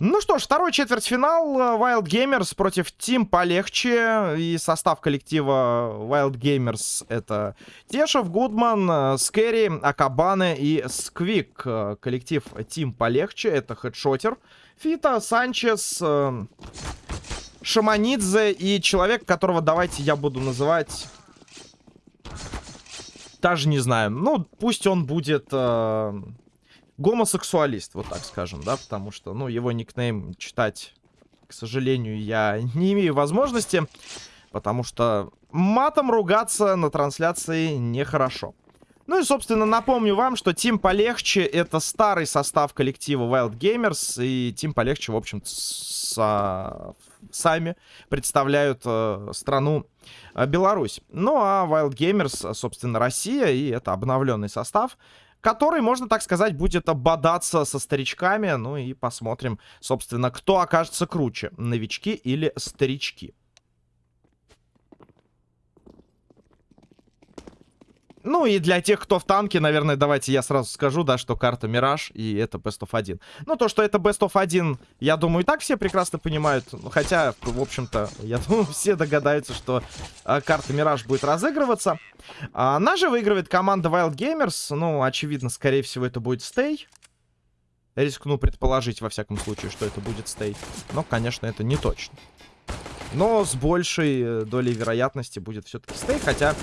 Ну что ж, второй четвертьфинал. Э, Wild Gamers против Team полегче. И состав коллектива Wild Gamers это Тешев, Гудман, э, Скэри, Акабаны и Сквик. Э, коллектив Team полегче это Хедшотер, Фита, Санчес, Шаманидзе и человек, которого давайте я буду называть... Даже не знаю. Ну, пусть он будет гомосексуалист, вот так скажем, да, потому что, ну, его никнейм читать, к сожалению, я не имею возможности, потому что матом ругаться на трансляции нехорошо. Ну и, собственно, напомню вам, что Тим Полегче — это старый состав коллектива Wild Gamers, и Тим Полегче, в общем со... сами представляют э, страну э, Беларусь. Ну а Wild Gamers, собственно, Россия, и это обновленный состав — который, можно так сказать, будет бодаться со старичками. Ну и посмотрим, собственно, кто окажется круче, новички или старички. Ну и для тех, кто в танке, наверное, давайте я сразу скажу, да, что карта Мираж и это Best of 1. Ну, то, что это Best of 1, я думаю, и так все прекрасно понимают. Хотя, в общем-то, я думаю, все догадаются, что э, карта Мираж будет разыгрываться. А, наша выигрывает команда Wild Gamers. Ну, очевидно, скорее всего, это будет Stay. Рискну предположить, во всяком случае, что это будет Stay. Но, конечно, это не точно. Но с большей э, долей вероятности будет все-таки Stay, хотя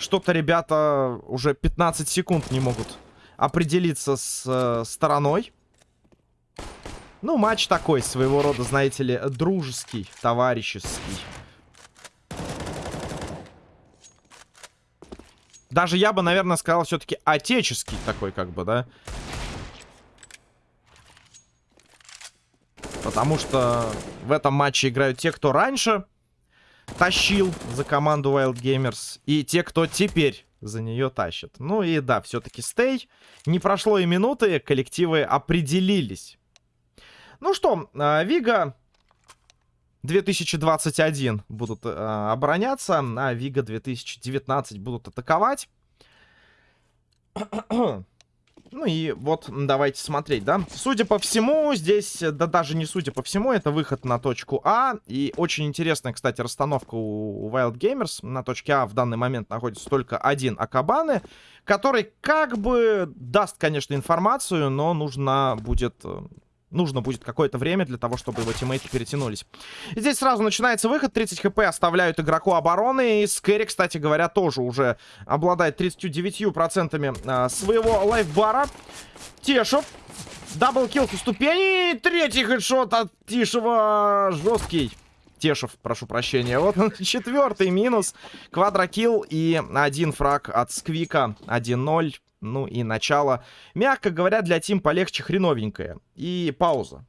что-то ребята уже 15 секунд не могут определиться с э, стороной. Ну, матч такой, своего рода, знаете ли, дружеский, товарищеский. Даже я бы, наверное, сказал все-таки отеческий такой, как бы, да? Потому что в этом матче играют те, кто раньше тащил за команду Wild Gamers. И те, кто теперь за нее тащит. Ну и да, все-таки стей. Не прошло и минуты, коллективы определились. Ну что, а, Вига 2021 будут э, обороняться, а Вига 2019 будут атаковать. Ну и вот давайте смотреть, да. Судя по всему, здесь, да даже не судя по всему, это выход на точку А. И очень интересная, кстати, расстановка у Wild Gamers. На точке А в данный момент находится только один Акабаны, который как бы даст, конечно, информацию, но нужно будет э, нужно будет какое-то время для того, чтобы его тиммейты перетянулись. Здесь сразу начинается выход. 30 хп оставляют игроку обороны. И Скэри, кстати говоря, тоже уже обладает 39% а, своего лайфбара. Тешев. Даблкил со ступени. Третий хедшот от Тишева. Жесткий. Тешев, прошу прощения. Вот четвертый минус. Квадрокилл и один фраг от Сквика. 1-0. Ну и начало, мягко говоря, для Тим полегче хреновенькое. И пауза.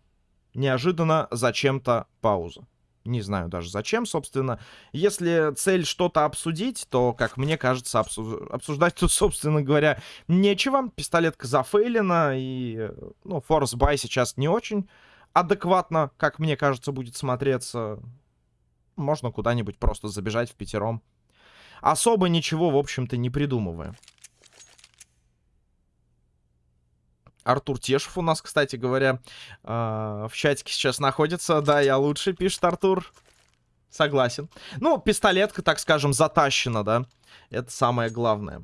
Неожиданно зачем-то пауза. Не знаю даже зачем, собственно. Если цель что-то обсудить, то, как мне кажется, обсуждать тут, собственно говоря, нечего. Пистолетка зафейлена, и, ну, форс бай сейчас не очень адекватно, как мне кажется, будет смотреться. Можно куда-нибудь просто забежать в пятером. Особо ничего, в общем-то, не придумывая. Артур Тешев у нас, кстати говоря, э, в чатике сейчас находится. Да, я лучше, пишет Артур. Согласен. Ну, пистолетка, так скажем, затащена, да. Это самое главное.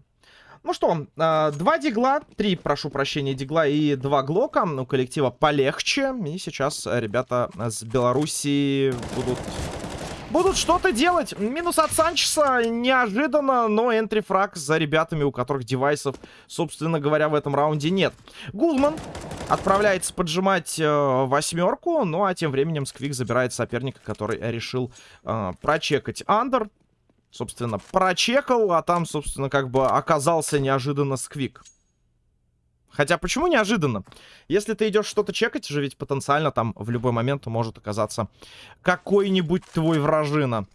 Ну что, э, два дигла, три, прошу прощения, дигла и два глока у коллектива полегче. И сейчас ребята с Белоруссии будут будут что-то делать. Минус от Санчеса неожиданно, но энтрифраг за ребятами, у которых девайсов, собственно говоря, в этом раунде нет. Гулман отправляется поджимать э, восьмерку, ну а тем временем Сквик забирает соперника, который решил э, прочекать андер. Собственно, прочекал, а там, собственно, как бы оказался неожиданно Сквик. Хотя, почему неожиданно? Если ты идешь что-то чекать, же ведь потенциально там в любой момент может оказаться какой-нибудь твой вражина.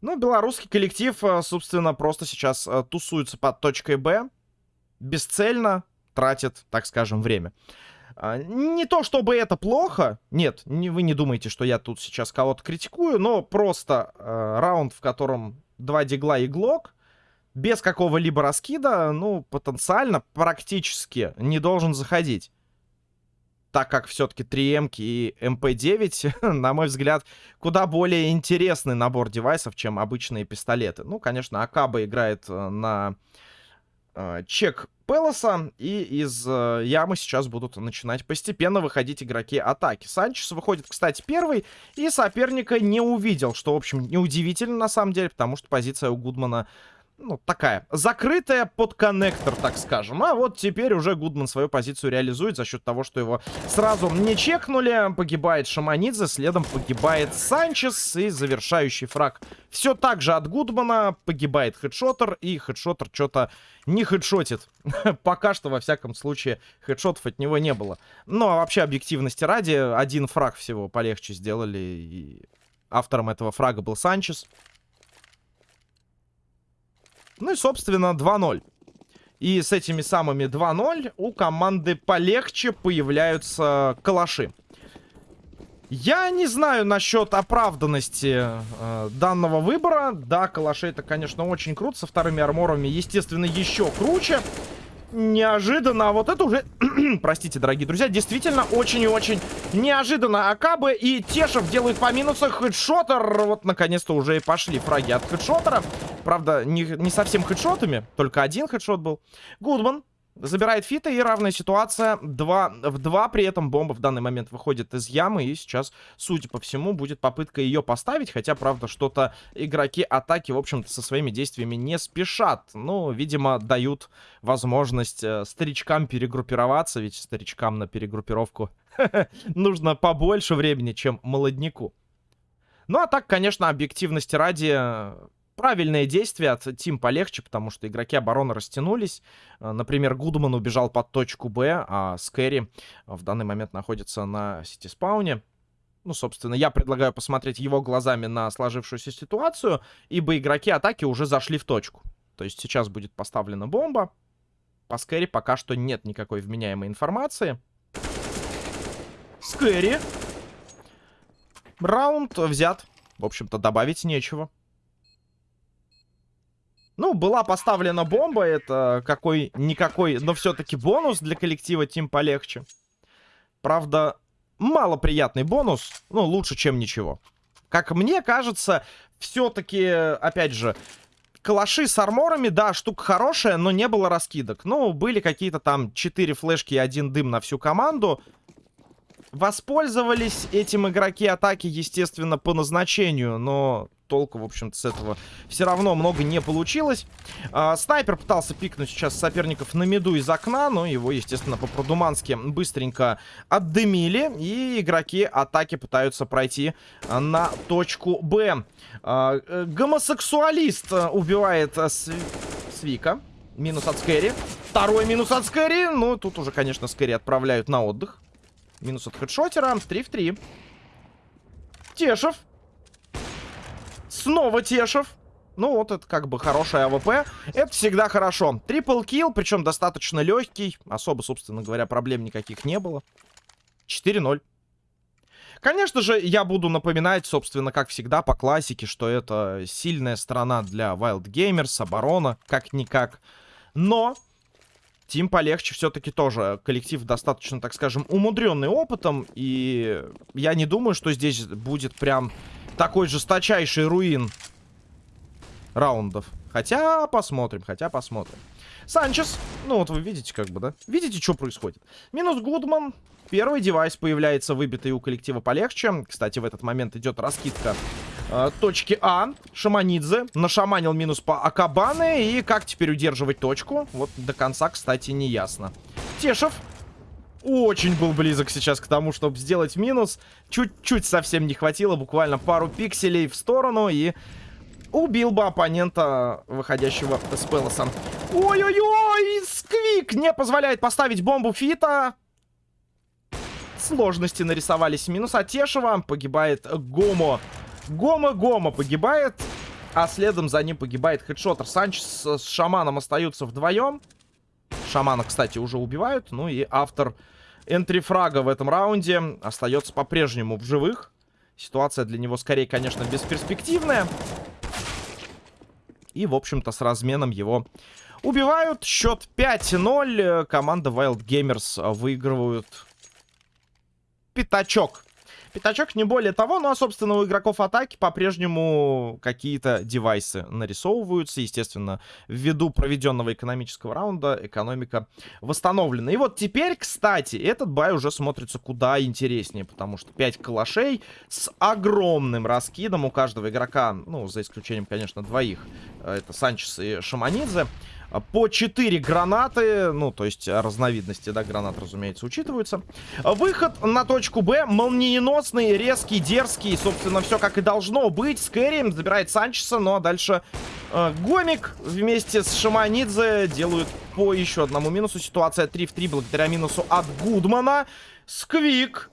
Ну, белорусский коллектив, э, собственно, просто сейчас э, тусуется под точкой Б. Бесцельно тратит, так скажем, время. А, не то, чтобы это плохо. Нет, не, вы не думаете, что я тут сейчас кого-то критикую. Но просто э, раунд, в котором два дигла и глок без какого-либо раскида, ну, потенциально, практически не должен заходить. так как все-таки 3М и МП-9, на мой взгляд, куда более интересный набор девайсов, чем обычные пистолеты. Ну, конечно, Акаба играет э, на э, чек Пелоса, и из э, ямы сейчас будут начинать постепенно выходить игроки атаки. Санчес выходит, кстати, первый, и соперника не увидел, что, в общем, неудивительно на самом деле, потому что позиция у Гудмана ну, такая, закрытая под коннектор, так скажем. А вот теперь уже Гудман свою позицию реализует за счет того, что его сразу не чекнули. Погибает Шаманидзе, следом погибает Санчес и завершающий фраг. Все так же от Гудмана погибает хедшотер, и хедшотер что-то не хедшотит. Пока что, во всяком случае, хедшотов от него не было. Ну, а вообще, объективности ради, один фраг всего полегче сделали, и автором этого фрага был Санчес. Ну и, собственно, 2-0. И с этими самыми 2-0 у команды полегче появляются калаши. Я не знаю насчет оправданности э, данного выбора. Да, калаши это, конечно, очень круто. Со вторыми арморами, естественно, еще круче неожиданно. А вот это уже, простите, дорогие друзья, действительно очень и очень неожиданно. Акабы и Тешев делают по минусах. Хедшотер, вот наконец-то уже и пошли фраги от хедшотера. Правда, не, не совсем хедшотами, только один хедшот был. Гудман Забирает фита и равная ситуация 2 в 2. При этом бомба в данный момент выходит из ямы. И сейчас, судя по всему, будет попытка ее поставить. Хотя, правда, что-то игроки атаки, в общем-то, со своими действиями не спешат. Ну, видимо, дают возможность э, старичкам перегруппироваться. Ведь старичкам на перегруппировку нужно побольше времени, чем молодняку. Ну, а так, конечно, объективности ради правильное действие от Тим полегче, потому что игроки обороны растянулись. Э, например, Гудман убежал под точку Б, а Скэри в данный момент находится на сити-спауне. Ну, собственно, я предлагаю посмотреть его глазами на сложившуюся ситуацию, ибо игроки атаки уже зашли в точку. То есть сейчас будет поставлена бомба. По Скэри пока что нет никакой вменяемой информации. Скэри. Раунд взят. В общем-то, добавить нечего. Ну, была поставлена бомба, это какой-никакой, но все-таки бонус для коллектива Тим полегче. Правда, малоприятный бонус, ну, лучше, чем ничего. Как мне кажется, все-таки, опять же, калаши с арморами, да, штука хорошая, но не было раскидок. Ну, были какие-то там 4 флешки и один дым на всю команду. Воспользовались этим игроки атаки, естественно, по назначению, но толку, в общем-то, с этого все равно много не получилось. А, снайпер пытался пикнуть сейчас соперников на меду из окна, но его, естественно, по-продумански быстренько отдымили. И игроки атаки пытаются пройти на точку Б. А, э, гомосексуалист убивает э, Свика. Минус от Скэри. Второй минус от Скэри. Ну, тут уже, конечно, Скэри отправляют на отдых. Минус от хедшотера. 3 в 3. Тешев Снова Тешев. Ну, вот это как бы хорошая АВП. Это всегда хорошо. Triple kill, причем достаточно легкий. Особо, собственно говоря, проблем никаких не было. 4-0. Конечно же, я буду напоминать, собственно, как всегда, по классике, что это сильная сторона для Wild Gamers, оборона, как-никак. Но Тим полегче все-таки тоже. Коллектив достаточно, так скажем, умудренный опытом. И я не думаю, что здесь будет прям такой жесточайший руин раундов. Хотя посмотрим, хотя посмотрим. Санчес. Ну вот вы видите как бы, да? Видите, что происходит? Минус Гудман. Первый девайс появляется выбитый у коллектива полегче. Кстати, в этот момент идет раскидка э, точки А. Шаманидзе нашаманил минус по Акабаны. И как теперь удерживать точку? Вот до конца, кстати, не ясно. Тешев очень был близок сейчас к тому, чтобы сделать минус. Чуть-чуть совсем не хватило, буквально пару пикселей в сторону и убил бы оппонента, выходящего с Пелосом. Ой-ой-ой, Сквик не позволяет поставить бомбу Фита. Сложности нарисовались. Минус от Тешева. Погибает Гомо. Гомо-Гомо погибает. А следом за ним погибает хедшотер. Санчес с Шаманом остаются вдвоем. Шамана, кстати, уже убивают. Ну и автор энтрифрага в этом раунде остается по-прежнему в живых. Ситуация для него скорее, конечно, бесперспективная. И, в общем-то, с разменом его убивают. Счет 5-0. Команда Wild Gamers выигрывают пятачок. Пятачок не более того, ну а, собственно, у игроков атаки по-прежнему какие-то девайсы нарисовываются. Естественно, ввиду проведенного экономического раунда экономика восстановлена. И вот теперь, кстати, этот бай уже смотрится куда интереснее, потому что 5 калашей с огромным раскидом у каждого игрока, ну, за исключением, конечно, двоих, это Санчес и Шаманидзе, по 4 гранаты, ну, то есть разновидности, да, гранат, разумеется, учитываются. Выход на точку Б, молниеносный, резкий, дерзкий, собственно, все как и должно быть. Скэри забирает Санчеса, ну, а дальше э, Гомик вместе с Шаманидзе делают по еще одному минусу. Ситуация 3 в 3 благодаря минусу от Гудмана. Сквик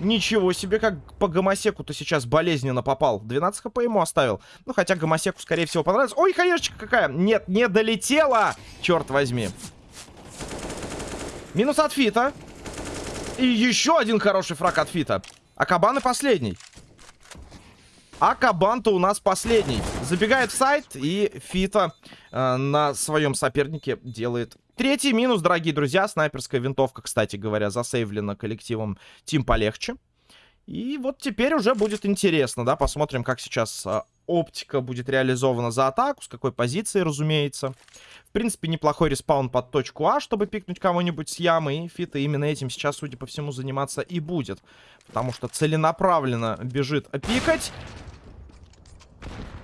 Ничего себе, как по гомосеку-то сейчас болезненно попал. 12 хп ему оставил. Ну, хотя гомосеку, скорее всего, понравится. Ой, хаешечка какая! Нет, не долетела! Черт возьми. Минус от Фита. И еще один хороший фраг от Фита. А Кабан последний. А Кабан-то у нас последний. Забегает в сайт, и Фита э, на своем сопернике делает Третий минус, дорогие друзья. Снайперская винтовка, кстати говоря, засейвлена коллективом Тим полегче. И вот теперь уже будет интересно, да, посмотрим, как сейчас а, оптика будет реализована за атаку, с какой позиции, разумеется. В принципе, неплохой respawn под точку А, чтобы пикнуть кого-нибудь с ямы. И Фита именно этим сейчас, судя по всему, заниматься и будет. Потому что целенаправленно бежит пикать.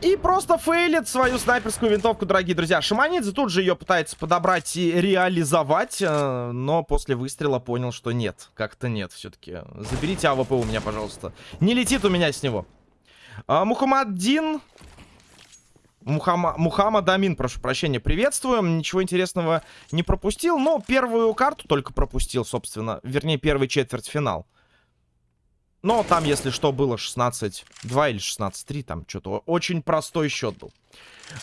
И просто фейлит свою снайперскую винтовку, дорогие друзья. Шаманидзе тут же ее пытается подобрать и реализовать, э, но после выстрела понял, что нет. Как-то нет все-таки. Заберите АВП у меня, пожалуйста. Не летит у меня с него. А, Мухаммаддин... Мухамма... Мухаммад Амин, прошу прощения, приветствуем. Ничего интересного не пропустил, но первую карту только пропустил, собственно. Вернее, первый четвертьфинал. Но там, если что, было 16-2 или 16-3. Там что-то очень простой счет был.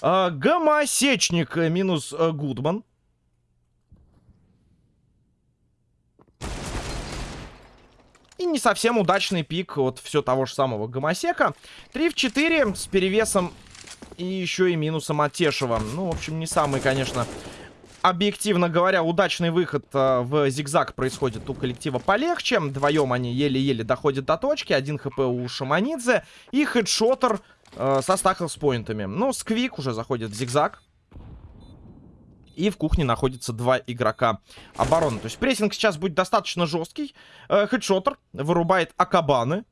А, Гомосечник э, минус а, Гудман. И не совсем удачный пик от все того же самого Гомосека. 3 в 4 с перевесом и еще и минусом от Тешева. Ну, в общем, не самый, конечно, объективно говоря, удачный выход э, в зигзаг происходит у коллектива полегче. Вдвоем они еле-еле доходят до точки. Один хп у Шаманидзе. И хедшотер э, со стаклс-поинтами. Ну, Сквик уже заходит в зигзаг. И в кухне находится два игрока обороны. То есть прессинг сейчас будет достаточно жесткий. Э, хедшотер вырубает Акабаны.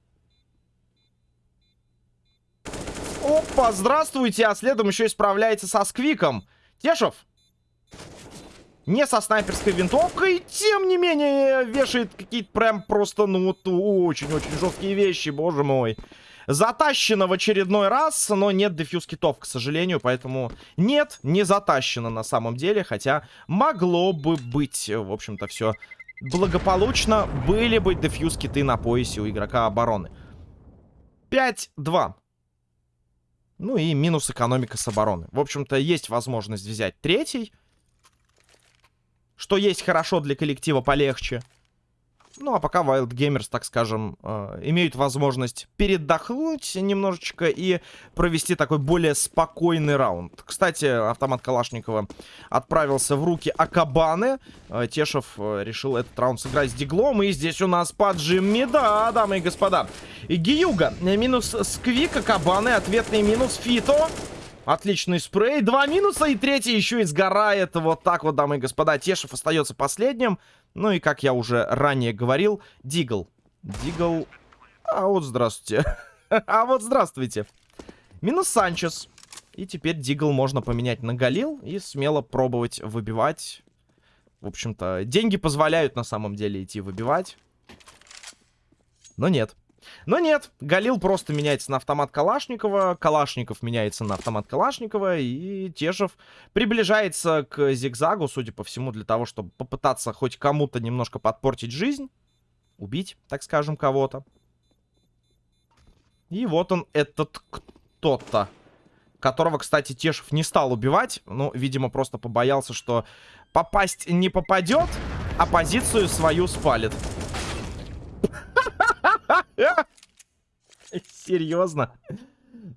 Опа, здравствуйте. А следом еще и справляется со Сквиком. Тешев, не со снайперской винтовкой, тем не менее, вешает какие-то прям просто, ну, вот очень-очень жесткие вещи, боже мой. Затащено в очередной раз, но нет дефьюз китов, к сожалению, поэтому нет, не затащено на самом деле, хотя могло бы быть, в общем-то, все благополучно. Были бы дефьюз киты на поясе у игрока обороны. 5-2. Ну и минус экономика с обороны. В общем-то, есть возможность взять третий что есть хорошо для коллектива полегче. Ну, а пока Wild Gamers, так скажем, э, имеют возможность передохнуть немножечко и провести такой более спокойный раунд. Кстати, автомат Калашникова отправился в руки Акабаны. Э, Тешев э, решил этот раунд сыграть с Диглом. И здесь у нас поджимми, да, дамы и господа. И Гиюга, минус Сквик, Акабаны, ответный минус Фито. Отличный спрей. Два минуса и третий еще и сгорает. Вот так вот, дамы и господа. Тешев остается последним. Ну и, как я уже ранее говорил, Дигл. Дигл... А вот здравствуйте. а вот здравствуйте. Минус Санчес. И теперь Дигл можно поменять на Галил и смело пробовать выбивать. В общем-то, деньги позволяют на самом деле идти выбивать. Но нет. Но нет, Галил просто меняется на автомат Калашникова, Калашников меняется на автомат Калашникова, и Тешев приближается к зигзагу, судя по всему, для того, чтобы попытаться хоть кому-то немножко подпортить жизнь, убить, так скажем, кого-то. И вот он, этот кто-то, которого, кстати, Тешев не стал убивать, ну, видимо, просто побоялся, что попасть не попадет, а позицию свою спалит. Серьезно?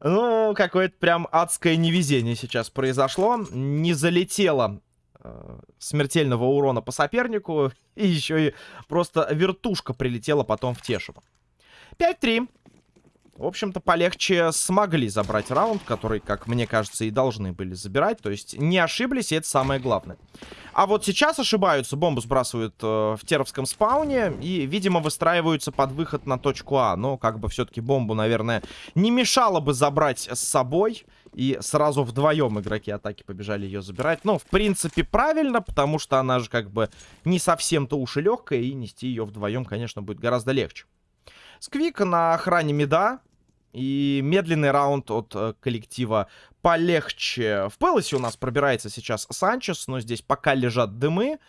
Ну, какое-то прям адское невезение сейчас произошло. Не залетело э, смертельного урона по сопернику. И еще и просто вертушка прилетела потом в Тешева. 5-3. В общем-то, полегче смогли забрать раунд, который, как мне кажется, и должны были забирать. То есть не ошиблись, и это самое главное. А вот сейчас ошибаются. Бомбу сбрасывают э, в теровском спауне. И, видимо, выстраиваются под выход на точку А. Но, как бы, все-таки бомбу, наверное, не мешало бы забрать с собой. И сразу вдвоем игроки атаки побежали ее забирать. Но, в принципе, правильно, потому что она же, как бы, не совсем-то уж и легкая. И нести ее вдвоем, конечно, будет гораздо легче. Сквик на охране меда. И медленный раунд от э, коллектива полегче. В Пелосе у нас пробирается сейчас Санчес, но здесь пока лежат дымы.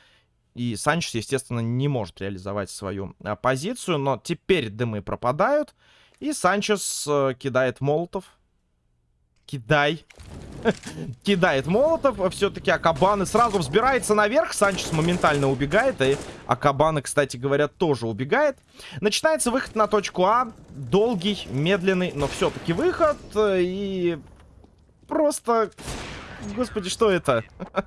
И Санчес, естественно, не может реализовать свою э, позицию. Но теперь дымы пропадают. И Санчес э, кидает молотов. Кидай. Кидает молотов. Все-таки Акабаны сразу взбирается наверх. Санчес моментально убегает. И Акабаны, кстати говоря, тоже убегает. Начинается выход на точку А. Долгий, медленный, но все-таки выход. И просто... Господи, что это?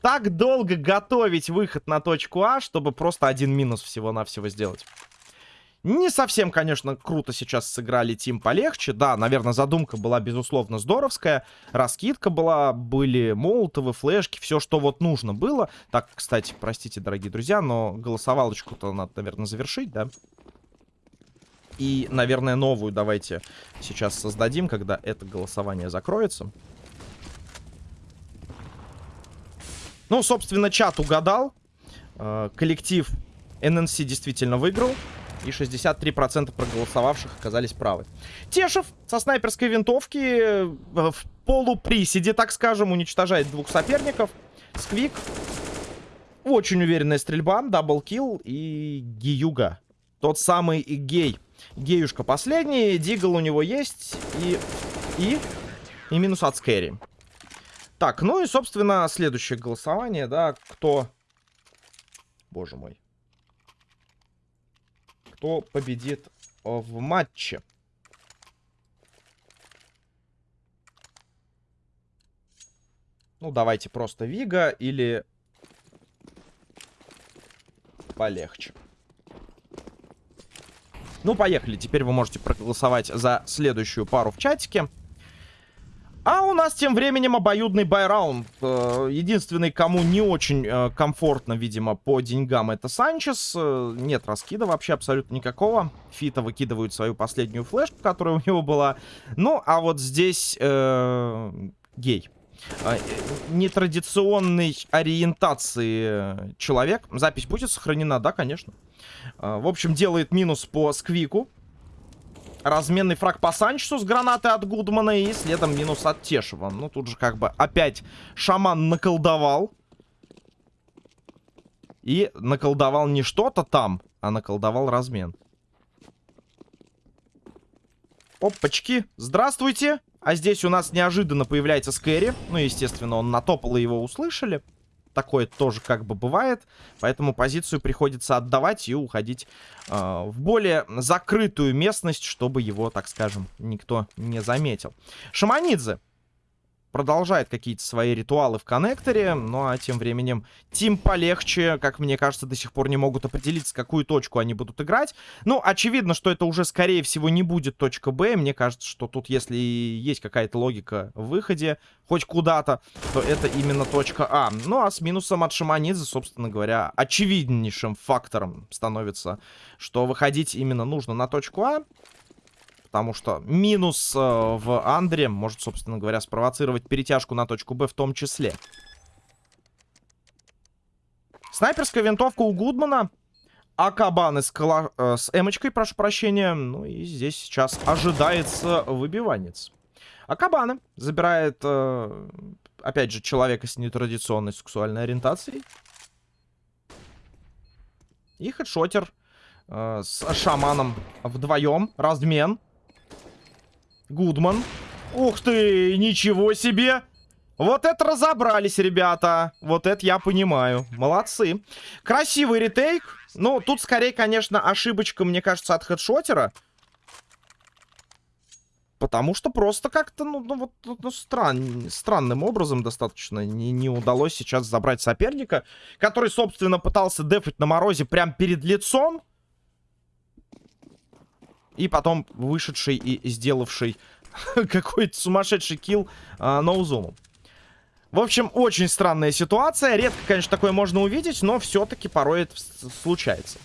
так долго готовить выход на точку А, чтобы просто один минус всего-навсего сделать. Не совсем, конечно, круто сейчас сыграли Тим полегче. Да, наверное, задумка была, безусловно, здоровская. Раскидка была, были молотовы, флешки, все, что вот нужно было. Так, кстати, простите, дорогие друзья, но голосовалочку-то надо, наверное, завершить, да? И, наверное, новую давайте сейчас создадим, когда это голосование закроется. Ну, собственно, чат угадал. Э, коллектив NNC действительно выиграл. И 63% проголосовавших оказались правы. Тешев со снайперской винтовки э, в полуприседе, так скажем, уничтожает двух соперников. Сквик. Очень уверенная стрельба. Даблкил и Гиюга. Тот самый гей. Геюшка последний. Дигл у него есть. И... И... И минус от Скэри. Так, ну и, собственно, следующее голосование, да, кто... Боже мой кто победит в матче. Ну, давайте просто Вига или полегче. Ну, поехали. Теперь вы можете проголосовать за следующую пару в чатике. А у нас тем временем обоюдный байраунд. Э, единственный, кому не очень э, комфортно, видимо, по деньгам, это Санчес. Э, нет раскида вообще абсолютно никакого. Фита выкидывают свою последнюю флешку, которая у него была. Ну, а вот здесь э, гей. Нетрадиционной ориентации человек. Запись будет сохранена? Да, конечно. В общем, делает минус по сквику. Разменный фраг по Санчесу с гранаты от Гудмана и следом минус от Тешева. Ну, тут же как бы опять шаман наколдовал. И наколдовал не что-то там, а наколдовал размен. Опачки, здравствуйте. А здесь у нас неожиданно появляется Скэри. Ну, естественно, он натопал и его услышали такое тоже как бы бывает. Поэтому позицию приходится отдавать и уходить э, в более закрытую местность, чтобы его, так скажем, никто не заметил. Шаманидзе продолжает какие-то свои ритуалы в коннекторе. Ну а тем временем Тим полегче, как мне кажется, до сих пор не могут определиться, какую точку они будут играть. Ну, очевидно, что это уже, скорее всего, не будет точка Б. Мне кажется, что тут, если есть какая-то логика в выходе хоть куда-то, то это именно точка А. Ну, а с минусом от Шаманидзе, собственно говоря, очевиднейшим фактором становится, что выходить именно нужно на точку А потому что минус э, в Андре может, собственно говоря, спровоцировать перетяжку на точку Б в том числе. Снайперская винтовка у Гудмана. Акабаны с, кала... э, с эмочкой, прошу прощения. Ну и здесь сейчас ожидается выбиванец. Акабаны забирает, э, опять же, человека с нетрадиционной сексуальной ориентацией. И хедшотер э, с шаманом вдвоем. Размен. Гудман. Ух ты, ничего себе. Вот это разобрались, ребята. Вот это я понимаю. Молодцы. Красивый ретейк. Ну, тут скорее, конечно, ошибочка, мне кажется, от хедшотера. Потому что просто как-то, ну, ну вот ну, стран, странным образом достаточно не, не удалось сейчас забрать соперника, который, собственно, пытался дефать на морозе прямо перед лицом. И потом вышедший и сделавший какой-то сумасшедший килл а, ноузумом. В общем, очень странная ситуация. Редко, конечно, такое можно увидеть, но все-таки порой это случается.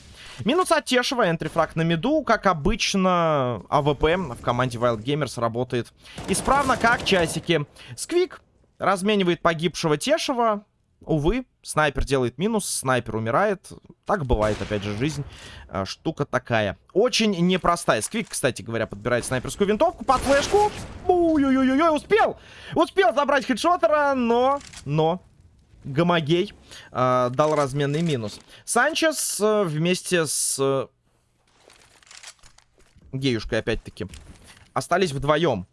Минус от Тешева, entry frag на миду. Как обычно, АВП в команде Wild Gamers работает исправно, как часики. Сквик разменивает погибшего Тешева. Увы, снайпер делает минус, снайпер умирает. Так бывает, опять же, жизнь. Э, штука такая. Очень непростая. Сквик, кстати говоря, подбирает снайперскую винтовку под флешку. Ой-ой-ой, успел! Успел забрать хедшотера, но... Но... Гомогей э, дал разменный минус. Санчес э, вместе с э, Геюшкой, опять-таки, остались вдвоем.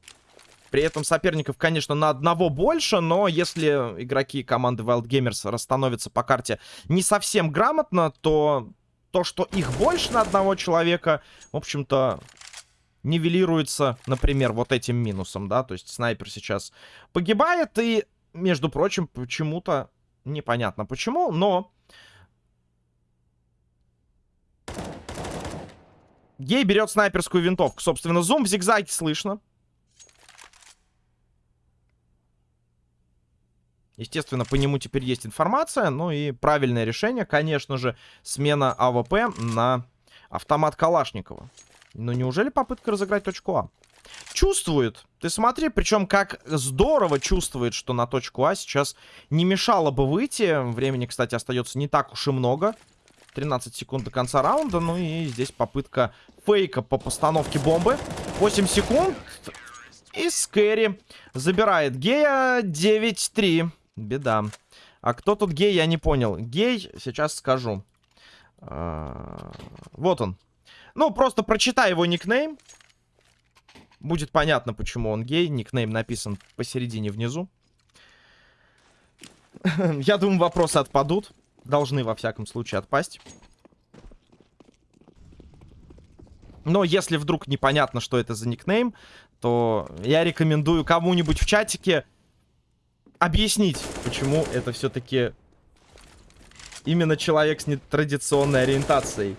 При этом соперников, конечно, на одного больше, но если игроки команды Wild Gamers расстановятся по карте не совсем грамотно, то то, что их больше на одного человека, в общем-то, нивелируется, например, вот этим минусом, да, то есть снайпер сейчас погибает, и, между прочим, почему-то Непонятно почему, но... Гей берет снайперскую винтовку. Собственно, зум в зигзаге слышно. Естественно, по нему теперь есть информация. Ну и правильное решение, конечно же, смена АВП на автомат Калашникова. Но неужели попытка разыграть точку А? Чувствует. Ты смотри, причем как здорово чувствует, что на точку А сейчас не мешало бы выйти. Времени, кстати, остается не так уж и много. 13 секунд до конца раунда. Ну и здесь попытка фейка по постановке бомбы. 8 секунд. И Скэри забирает Гея 9-3. Беда. А кто тут гей, я не понял. Гей, сейчас скажу. А, вот он. Ну, просто прочитай его никнейм. Будет понятно, почему он гей. Никнейм написан посередине внизу. Я думаю, вопросы отпадут. Должны, во всяком случае, отпасть. Но если вдруг непонятно, что это за никнейм, то я рекомендую кому-нибудь в чатике объяснить, почему это все-таки именно человек с нетрадиционной ориентацией.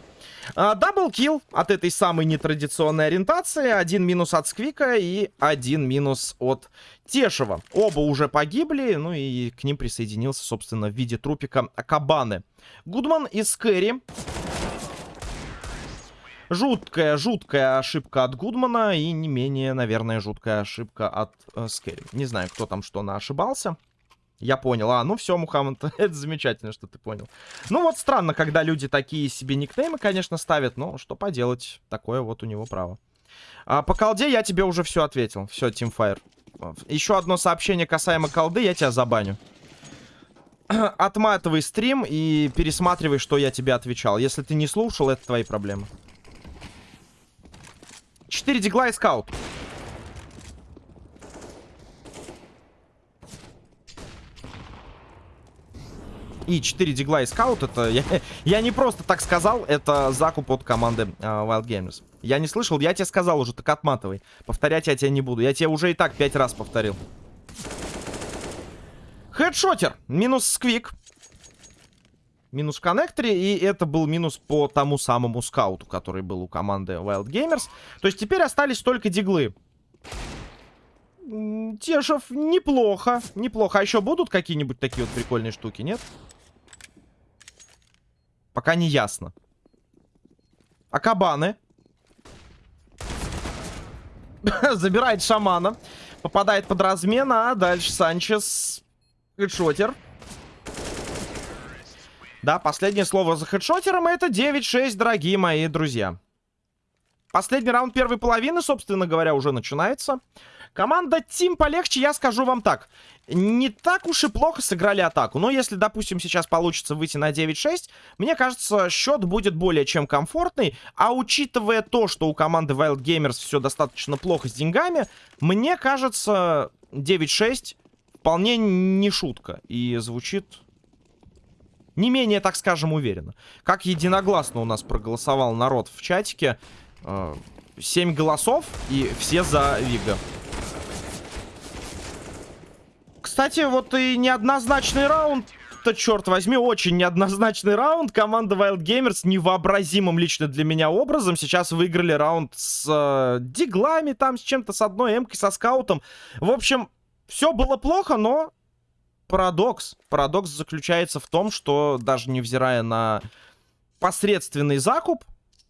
Даблкил от этой самой нетрадиционной ориентации. Один минус от Сквика и один минус от Тешева. Оба уже погибли, ну и к ним присоединился, собственно, в виде трупика Кабаны. Гудман и Скэри. Жуткая, жуткая ошибка от Гудмана и не менее, наверное, жуткая ошибка от э, Скэри. Не знаю, кто там что на ошибался. Я понял. А, ну все, Мухаммад, это замечательно, что ты понял. Ну вот странно, когда люди такие себе никнеймы, конечно, ставят, но что поделать, такое вот у него право. А, по колде я тебе уже все ответил. Все, Teamfire. Еще одно сообщение касаемо колды, я тебя забаню. Отматывай стрим и пересматривай, что я тебе отвечал. Если ты не слушал, это твои проблемы. 4 дигла и скаут. и 4 дигла и скаут, это я, я не просто так сказал, это закуп от команды uh, Wild Gamers. Я не слышал, я тебе сказал уже, так отматывай. Повторять я тебя не буду. Я тебе уже и так 5 раз повторил. Хедшотер. Минус сквик. Минус в коннекторе. И это был минус по тому самому скауту, который был у команды Wild Gamers. То есть теперь остались только диглы. Тешев, неплохо, неплохо. А еще будут какие-нибудь такие вот прикольные штуки, нет? Пока не ясно. А кабаны? Забирает шамана. Попадает под размен, а дальше Санчес. Хедшотер. Да, последнее слово за хедшотером это 9-6, дорогие мои друзья. Последний раунд первой половины, собственно говоря, уже начинается. Команда Тим полегче, я скажу вам так. Не так уж и плохо сыграли атаку. Но если, допустим, сейчас получится выйти на 9-6, мне кажется, счет будет более чем комфортный. А учитывая то, что у команды Wild Gamers все достаточно плохо с деньгами, мне кажется, 9-6 вполне не шутка. И звучит не менее, так скажем, уверенно. Как единогласно у нас проголосовал народ в чатике. Э, 7 голосов, и все за Вига. Кстати, вот и неоднозначный раунд то, черт возьми, очень неоднозначный раунд. Команда Wild Gamers невообразимым лично для меня образом сейчас выиграли раунд с э, диглами, там, с чем-то, с одной эмкой, со скаутом. В общем, все было плохо, но парадокс. Парадокс заключается в том, что даже невзирая на посредственный закуп,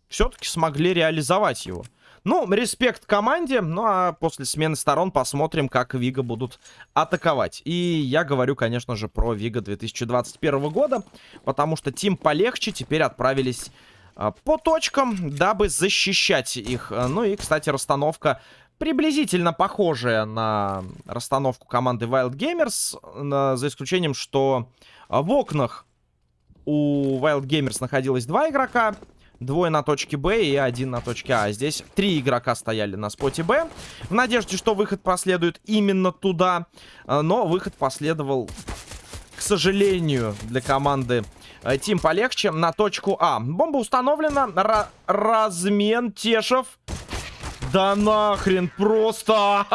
все-таки смогли реализовать его. Ну, респект команде. Ну, а после смены сторон посмотрим, как Вига будут атаковать. И я говорю, конечно же, про Вига 2021 года. Потому что Тим полегче теперь отправились а, по точкам, дабы защищать их. Ну и, кстати, расстановка приблизительно похожая на расстановку команды Wild Gamers. За исключением, что в окнах у Wild Gamers находилось два игрока. Двое на точке Б и один на точке А. Здесь три игрока стояли на споте Б. В надежде, что выход последует именно туда. Но выход последовал, к сожалению, для команды э, Тим полегче на точку А. Бомба установлена. Р размен Тешев. Да нахрен просто!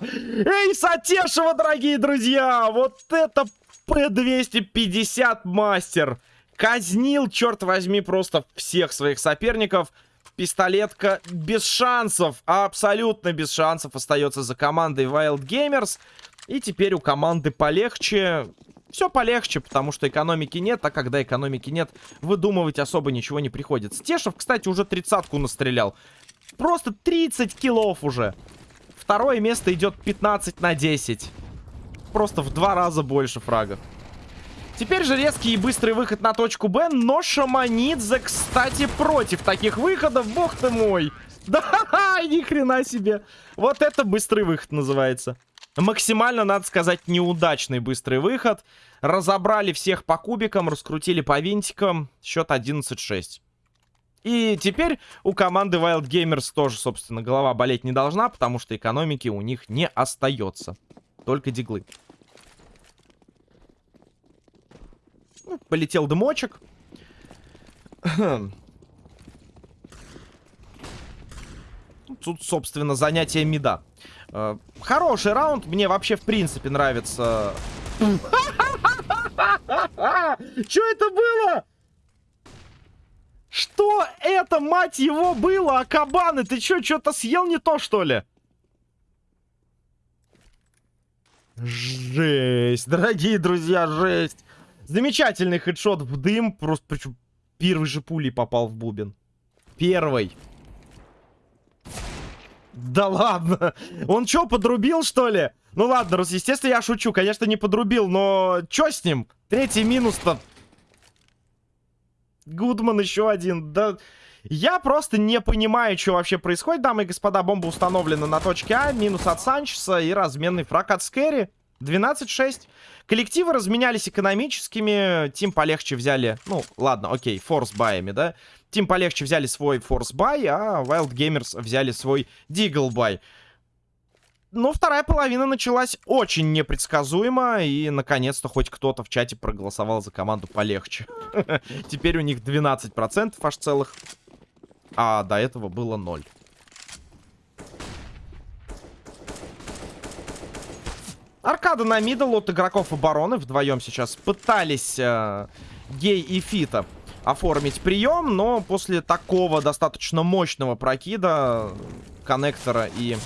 Эй, Сатешева, дорогие друзья! Вот это П-250 мастер! Казнил, черт возьми, просто всех своих соперников. Пистолетка без шансов, абсолютно без шансов остается за командой Wild Gamers. И теперь у команды полегче. Все полегче, потому что экономики нет, а когда экономики нет, выдумывать особо ничего не приходится. Стешев, кстати, уже тридцатку настрелял. Просто 30 киллов уже. Второе место идет 15 на 10. Просто в два раза больше фрагов. Теперь же резкий и быстрый выход на точку Б, но Шаманидзе, кстати, против таких выходов. Бог ты мой! Да, ни хрена себе. Вот это быстрый выход называется. Максимально, надо сказать, неудачный быстрый выход. Разобрали всех по кубикам, раскрутили по винтикам. Счет 11-6. И теперь у команды Wild Gamers тоже, собственно, голова болеть не должна, потому что экономики у них не остается. Только диглы. Полетел дымочек. Тут, собственно, занятие меда. Э, хороший раунд. Мне вообще, в принципе, нравится... Что это было? Что это, мать его, было? А кабаны, ты что, что-то съел не то, что ли? Жесть, дорогие друзья, жесть. Замечательный хедшот в дым. Просто, причем, первый же пулей попал в бубен. Первый. Да ладно. Он что, подрубил, что ли? Ну ладно, естественно, я шучу. Конечно, не подрубил, но что с ним? Третий минус-то. Гудман еще один. Да... Я просто не понимаю, что вообще происходит, дамы и господа. Бомба установлена на точке А. Минус от Санчеса и разменный фраг от Скэри. 12-6. Коллективы разменялись экономическими. Тим полегче взяли... Ну, ладно, окей, форс-баями, да? Тим полегче взяли свой force-buy, а Wild Gamers взяли свой deagle-buy. Но вторая половина началась очень непредсказуемо. И, наконец-то, хоть кто-то в чате проголосовал за команду полегче. Теперь у них 12% аж целых. А до этого было 0. Аркада на middle от игроков обороны. Вдвоем сейчас пытались э, Гей и Фита оформить прием. Но после такого достаточно мощного прокида коннектора и...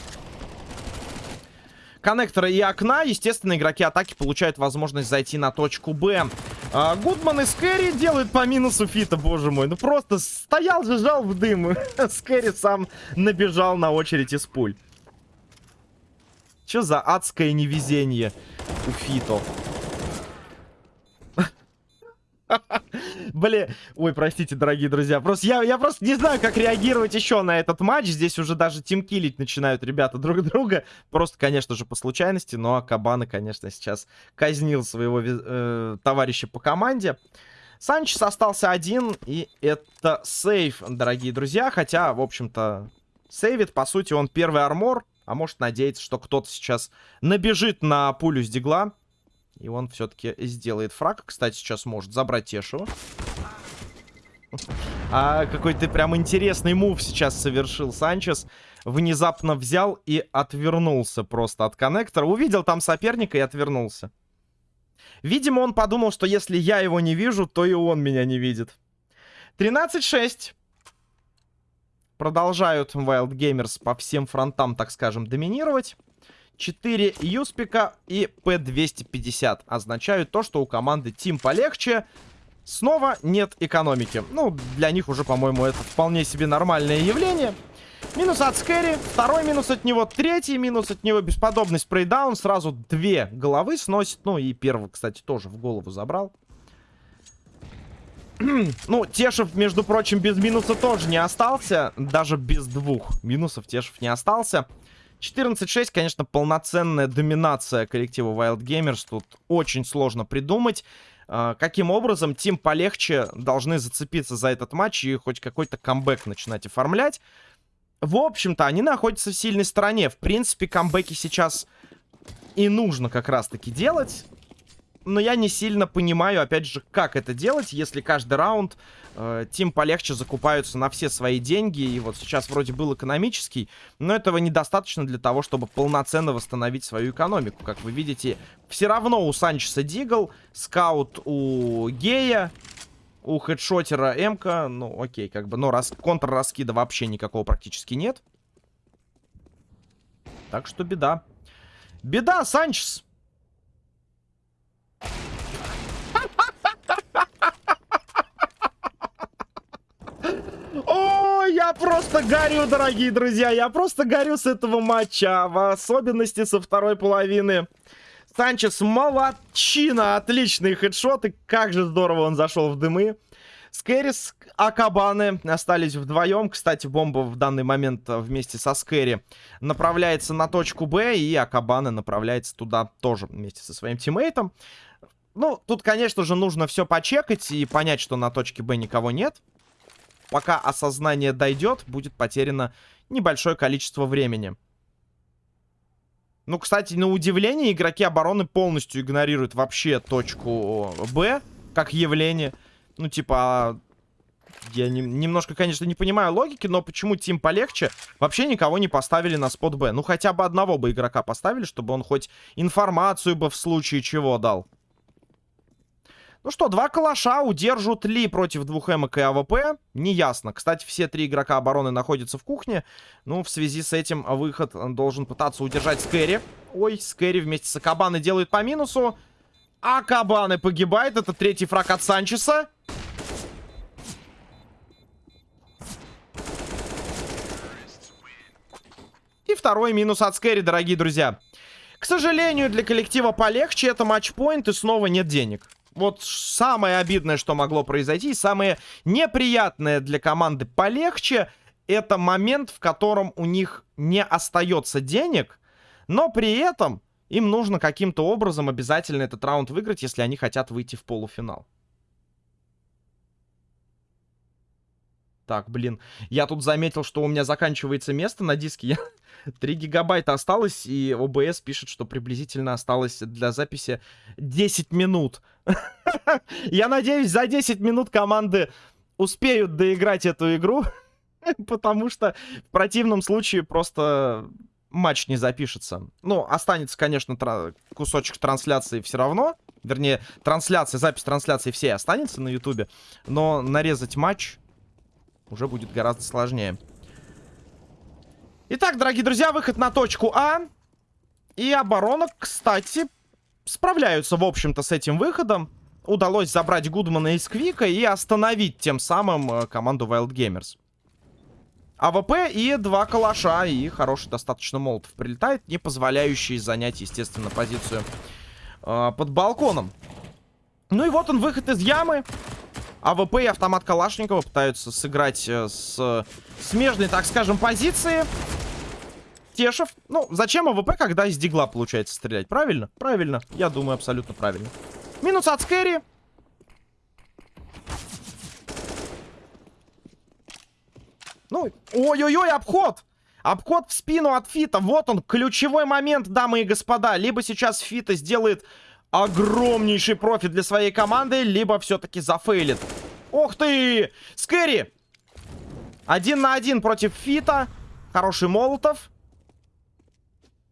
Коннектора и окна, естественно, игроки атаки получают возможность зайти на точку Б. А, Гудман и Скэри делают по минусу Фита, боже мой. Ну просто стоял же, жал в дым. Скэри сам набежал на очередь из пуль. Что за адское невезение у Фито? Блин, ой, простите, дорогие друзья. Просто я, я просто не знаю, как реагировать еще на этот матч. Здесь уже даже тимкилить начинают ребята друг друга. Просто, конечно же, по случайности. Но Кабана, конечно, сейчас казнил своего э, товарища по команде. Санчес остался один, и это сейф, дорогие друзья. Хотя, в общем-то, сейвит, по сути, он первый армор. А может надеяться, что кто-то сейчас набежит на пулю с дигла. И он все-таки сделает фраг. Кстати, сейчас может забрать Тешева. А какой-то прям интересный мув сейчас совершил Санчес. Внезапно взял и отвернулся просто от коннектора. Увидел там соперника и отвернулся. Видимо, он подумал, что если я его не вижу, то и он меня не видит. 13-6. Продолжают Wild Gamers по всем фронтам, так скажем, доминировать. 4 Юспика и П-250 означают то, что у команды Тим полегче. Снова нет экономики. Ну, для них уже, по-моему, это вполне себе нормальное явление. Минус от Скэри, второй минус от него, третий минус от него, бесподобный спрейдаун, сразу две головы сносит. Ну и первый, кстати, тоже в голову забрал. ну, Тешев, между прочим, без минуса тоже не остался. Даже без двух минусов Тешев не остался. 14-6, конечно, полноценная доминация коллектива Wild Gamers. Тут очень сложно придумать. Uh, каким образом Тим полегче должны зацепиться за этот матч и хоть какой-то камбэк начинать оформлять. В общем-то, они находятся в сильной стороне. В принципе, камбэки сейчас и нужно как раз-таки делать но я не сильно понимаю, опять же, как это делать, если каждый раунд э, Тим полегче закупаются на все свои деньги. И вот сейчас вроде был экономический, но этого недостаточно для того, чтобы полноценно восстановить свою экономику. Как вы видите, все равно у Санчеса Дигл, скаут у Гея, у хедшотера Эмка, ну окей, как бы, но раз, контр-раскида вообще никакого практически нет. Так что беда. Беда, Санчес! Я просто горю, дорогие друзья. Я просто горю с этого матча. В особенности со второй половины. Санчес молодчина. Отличные хедшоты. Как же здорово он зашел в дымы. Скэрис, Акабаны остались вдвоем. Кстати, бомба в данный момент вместе со Скэри направляется на точку Б. И Акабаны направляется туда тоже вместе со своим тиммейтом. Ну, тут, конечно же, нужно все почекать и понять, что на точке Б никого нет. Пока осознание дойдет, будет потеряно небольшое количество времени. Ну, кстати, на удивление, игроки обороны полностью игнорируют вообще точку Б как явление. Ну, типа, а, я не, немножко, конечно, не понимаю логики, но почему Тим полегче вообще никого не поставили на спот Б? Ну, хотя бы одного бы игрока поставили, чтобы он хоть информацию бы в случае чего дал. Ну что, два калаша удержат ли против двух эмок и АВП? Неясно. Кстати, все три игрока обороны находятся в кухне. Ну, в связи с этим выход должен пытаться удержать Скэри. Ой, Скэри вместе с Акабаны делают по минусу. Акабаны погибает. Это третий фраг от Санчеса. И второй минус от Скэри, дорогие друзья. К сожалению, для коллектива полегче это матчпоинт и снова нет денег. Вот самое обидное, что могло произойти, самое неприятное для команды полегче, это момент, в котором у них не остается денег, но при этом им нужно каким-то образом обязательно этот раунд выиграть, если они хотят выйти в полуфинал. Так, блин, я тут заметил, что у меня заканчивается место на диске. Я... 3 гигабайта осталось, и ОБС пишет, что приблизительно осталось для записи 10 минут. Я надеюсь, за 10 минут команды успеют доиграть эту игру, потому что в противном случае просто матч не запишется. Ну, останется, конечно, тра кусочек трансляции все равно. Вернее, трансляция, запись трансляции все останется на ютубе. Но нарезать матч уже будет гораздо сложнее. Итак, дорогие друзья, выход на точку А. И оборона, кстати, справляются, в общем-то, с этим выходом. Удалось забрать Гудмана и Сквика и остановить тем самым э, команду Wild Gamers. АВП и два калаша, и хороший достаточно молотов прилетает, не позволяющий занять, естественно, позицию э, под балконом. Ну и вот он, выход из ямы. АВП и автомат Калашникова пытаются сыграть э, с смежной, так скажем, позиции. Тешев. Ну, зачем АВП, когда из дигла получается стрелять? Правильно? Правильно. Я думаю, абсолютно правильно. Минус от Скэри. Ну, ой-ой-ой, обход! Обход в спину от Фита. Вот он, ключевой момент, дамы и господа. Либо сейчас Фита сделает огромнейший профит для своей команды, либо все-таки зафейлит. Ох ты! Скэри! Один на один против Фита. Хороший Молотов.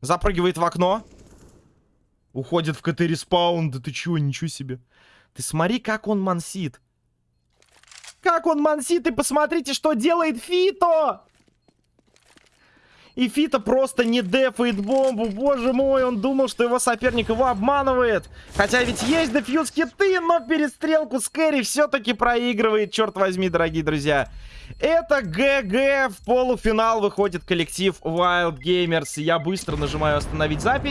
Запрыгивает в окно. Уходит в CT respawn. Да ты чего, ничего себе. Ты смотри, как он мансит. Как он мансит, и посмотрите, что делает Фито! И Фита просто не дефает бомбу. Боже мой, он думал, что его соперник его обманывает. Хотя ведь есть defuse kit'ы, но перестрелку Скэри все-таки проигрывает. Черт возьми, дорогие друзья. Это ГГ. В полуфинал выходит коллектив Wild Gamers. Я быстро нажимаю остановить запись.